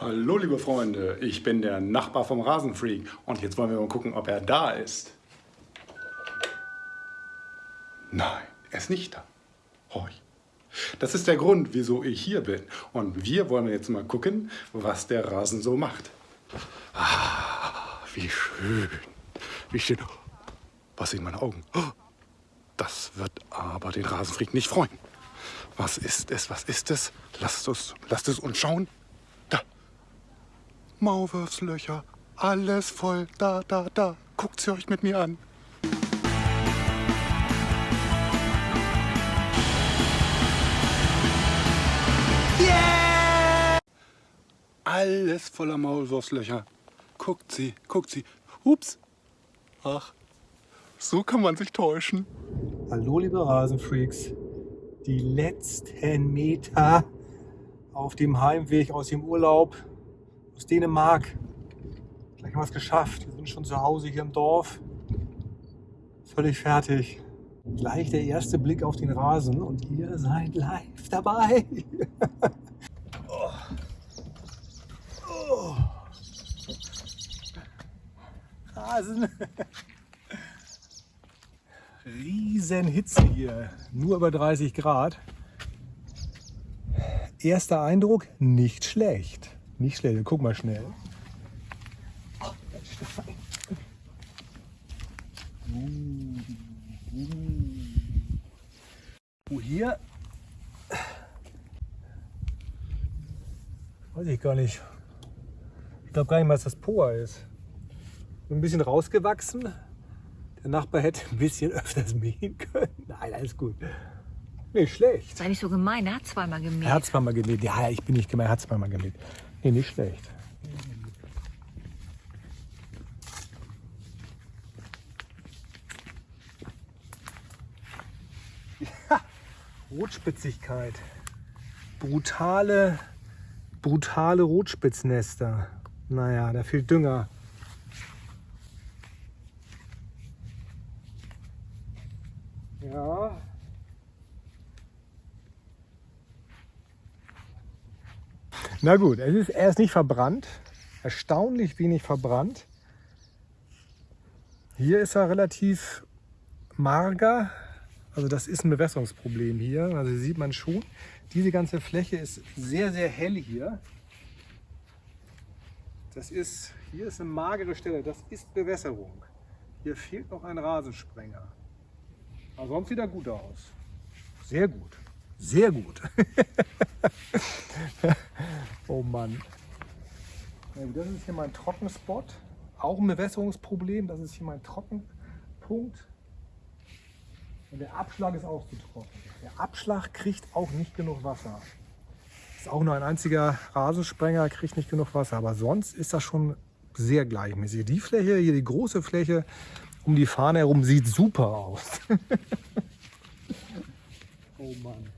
Hallo liebe Freunde, ich bin der Nachbar vom Rasenfreak und jetzt wollen wir mal gucken, ob er da ist. Nein, er ist nicht da. Horch. Das ist der Grund, wieso ich hier bin. Und wir wollen jetzt mal gucken, was der Rasen so macht. Ah, wie schön. Wie schön. Was in meinen Augen. Das wird aber den Rasenfreak nicht freuen. Was ist es? Was ist es? Lasst es, lasst es uns schauen. Maulwurfslöcher. Alles voll. Da, da, da. Guckt sie euch mit mir an. Alles voller Maulwurfslöcher. Guckt sie, guckt sie. Ups. Ach, so kann man sich täuschen. Hallo liebe Rasenfreaks. Die letzten Meter auf dem Heimweg aus dem Urlaub aus Dänemark. Gleich haben wir es geschafft. Wir sind schon zu Hause hier im Dorf. Völlig fertig. Gleich der erste Blick auf den Rasen und ihr seid live dabei. Rasen. Riesenhitze hier, nur über 30 Grad. Erster Eindruck, nicht schlecht. Nicht schlecht, guck mal schnell. Oh, hier weiß ich gar nicht. Ich glaube gar nicht mal, dass das Poa ist ein bisschen rausgewachsen. Der Nachbar hätte ein bisschen öfters mähen können. Nein, alles gut. Nicht schlecht. Sei nicht so gemein, er hat zweimal gemäht. Er hat zweimal gemäht. Ja, ich bin nicht gemein, er hat zweimal gemäht. Nee, nicht schlecht. Rotspitzigkeit. Brutale, brutale Rotspitznester. Naja, da fehlt Dünger. Ja. Na gut, es ist, er ist nicht verbrannt. Erstaunlich wenig verbrannt. Hier ist er relativ mager. Also das ist ein Bewässerungsproblem hier. Also sieht man schon, diese ganze Fläche ist sehr, sehr hell hier. Das ist, hier ist eine magere Stelle. Das ist Bewässerung. Hier fehlt noch ein Rasensprenger. Aber sonst sieht er gut aus. Sehr gut. Sehr gut. oh Mann. Das ist hier mein Trockenspot. Auch ein Bewässerungsproblem. Das ist hier mein Trockenpunkt. Und der Abschlag ist auch zu trocken. Der Abschlag kriegt auch nicht genug Wasser. Ist auch nur ein einziger Rasensprenger, kriegt nicht genug Wasser. Aber sonst ist das schon sehr gleichmäßig. Die Fläche, hier die große Fläche, um die Fahne herum sieht super aus. oh Mann.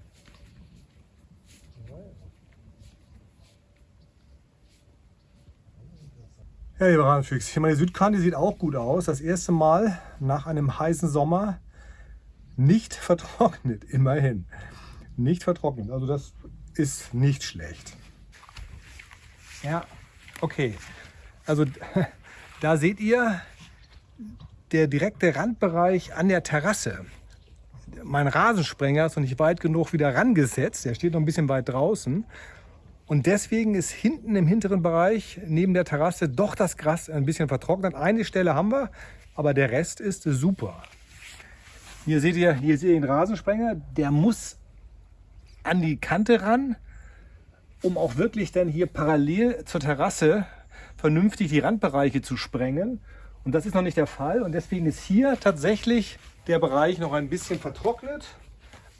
Ja, lieber hier meine Südkante sieht auch gut aus. Das erste Mal nach einem heißen Sommer nicht vertrocknet, immerhin. Nicht vertrocknet, also das ist nicht schlecht. Ja, okay. Also da seht ihr, der direkte Randbereich an der Terrasse. Mein Rasensprenger ist noch nicht weit genug wieder rangesetzt. Der steht noch ein bisschen weit draußen. Und deswegen ist hinten im hinteren Bereich neben der Terrasse doch das Gras ein bisschen vertrocknet. Eine Stelle haben wir, aber der Rest ist super. Hier seht ihr, hier seht ihr den Rasensprenger. Der muss an die Kante ran, um auch wirklich dann hier parallel zur Terrasse vernünftig die Randbereiche zu sprengen. Und das ist noch nicht der Fall und deswegen ist hier tatsächlich der Bereich noch ein bisschen vertrocknet.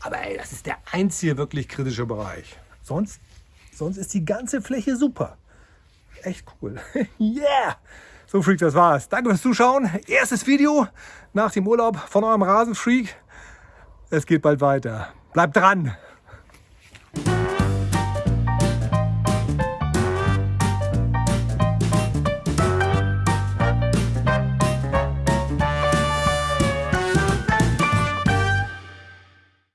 Aber ey, das ist der einzige wirklich kritische Bereich. Sonst, sonst ist die ganze Fläche super. Echt cool. yeah! So Freak, das war's. Danke fürs Zuschauen. Erstes Video nach dem Urlaub von eurem Rasenfreak. Es geht bald weiter. Bleibt dran!